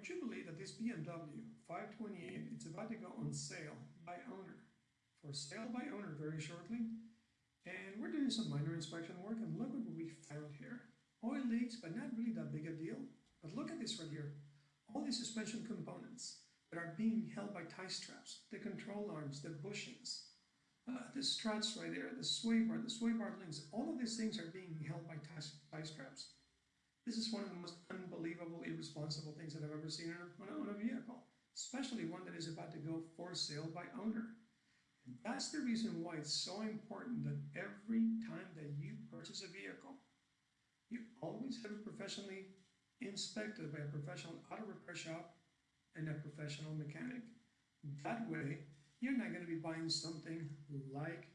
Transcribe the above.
Would you believe that this BMW 528, it's about to go on sale by owner. For sale by owner very shortly. And we're doing some minor inspection work and look at what we found here. Oil leaks, but not really that big a deal. But look at this right here. All these suspension components that are being held by tie straps, the control arms, the bushings, uh, the struts right there, the sway bar, the sway bar links, all of these things are being held by tie. This is one of the most unbelievable, irresponsible things that I've ever seen on a, a vehicle, especially one that is about to go for sale by owner. And that's the reason why it's so important that every time that you purchase a vehicle, you always have it professionally inspected by a professional auto repair shop and a professional mechanic. That way, you're not going to be buying something like.